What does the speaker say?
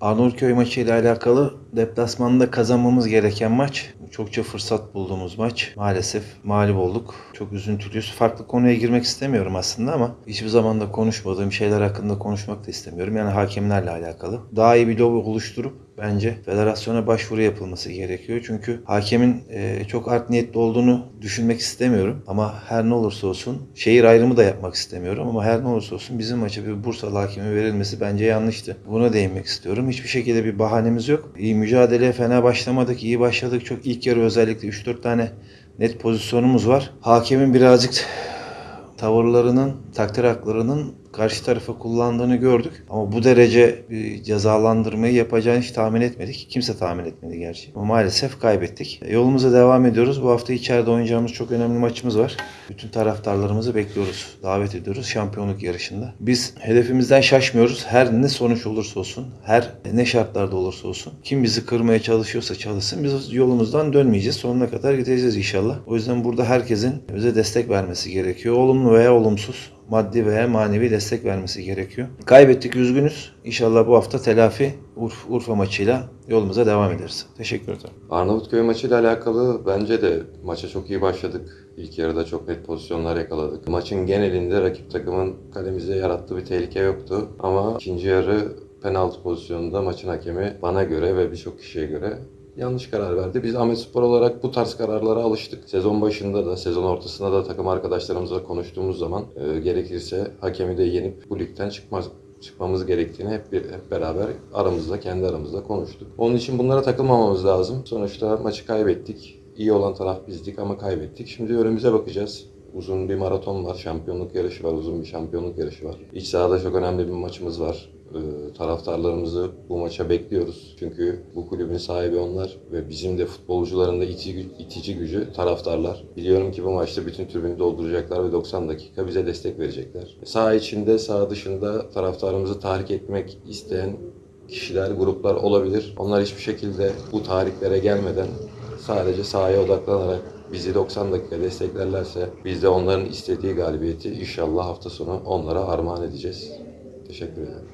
Arnavutköy maçı ile alakalı deplasmanda kazanmamız gereken maç. Çokça fırsat bulduğumuz maç. Maalesef mağlup olduk. Çok üzüntülüyüz. Farklı konuya girmek istemiyorum aslında ama hiçbir zaman da konuşmadığım şeyler hakkında konuşmak da istemiyorum. Yani hakemlerle alakalı. Daha iyi bir lobi oluşturup bence federasyona başvuru yapılması gerekiyor. Çünkü hakemin e, çok art niyetli olduğunu düşünmek istemiyorum. Ama her ne olursa olsun şehir ayrımı da yapmak istemiyorum. Ama her ne olursa olsun bizim maça bir Bursalı hakemi verilmesi bence yanlıştı. Buna değinmek istiyorum. Hiçbir şekilde bir bahanemiz yok. İyi mücadeleye fena başlamadık. iyi başladık. Çok ilk yarı özellikle 3-4 tane net pozisyonumuz var. Hakemin birazcık tavırlarının, takdir haklarının karşı tarafa kullandığını gördük. Ama bu derece bir cezalandırmayı yapacağını hiç tahmin etmedik. Kimse tahmin etmedi gerçi. Ama maalesef kaybettik. E, Yolumuza devam ediyoruz. Bu hafta içeride oynayacağımız çok önemli maçımız var. Bütün taraftarlarımızı bekliyoruz. Davet ediyoruz şampiyonluk yarışında. Biz hedefimizden şaşmıyoruz. Her ne sonuç olursa olsun, her ne şartlarda olursa olsun. Kim bizi kırmaya çalışıyorsa çalışsın. Biz yolumuzdan dönmeyeceğiz. Sonuna kadar gideceğiz inşallah. O yüzden burada herkesin bize destek vermesi gerekiyor. Olumlu veya olumsuz maddi veya manevi destek vermesi gerekiyor. Kaybettik üzgünüz. İnşallah bu hafta telafi Urf, Urfa maçıyla yolumuza devam ederiz. Teşekkür ederim. Arnavutköy maçıyla alakalı bence de maça çok iyi başladık. İlk yarıda çok net pozisyonlar yakaladık. Maçın genelinde rakip takımın kalemize yarattığı bir tehlike yoktu. Ama ikinci yarı penaltı pozisyonunda maçın hakemi bana göre ve birçok kişiye göre yanlış karar verdi. Biz Ahmet Spor olarak bu tarz kararlara alıştık. Sezon başında da, sezon ortasında da takım arkadaşlarımızla konuştuğumuz zaman e, gerekirse hakemi de yenip bu ligden çıkmaz çıkmamız gerektiğini hep, bir, hep beraber aramızda, kendi aramızda konuştuk. Onun için bunlara takılmamamız lazım. Sonuçta maçı kaybettik. İyi olan taraf bizdik ama kaybettik. Şimdi önümüze bakacağız. Uzun bir maraton var, şampiyonluk yarışı var, uzun bir şampiyonluk yarışı var. İç sahada çok önemli bir maçımız var. Ee, taraftarlarımızı bu maça bekliyoruz. Çünkü bu kulübün sahibi onlar ve bizim de futbolcuların da itici, itici gücü taraftarlar. Biliyorum ki bu maçta bütün tribünü dolduracaklar ve 90 dakika bize destek verecekler. Saha içinde, saha dışında taraftarımızı tahrik etmek isteyen kişiler, gruplar olabilir. Onlar hiçbir şekilde bu tahriklere gelmeden sadece sahaya odaklanarak bizi 90 dakika desteklerlerse biz de onların istediği galibiyeti inşallah hafta sonu onlara armağan edeceğiz. Teşekkür ederim.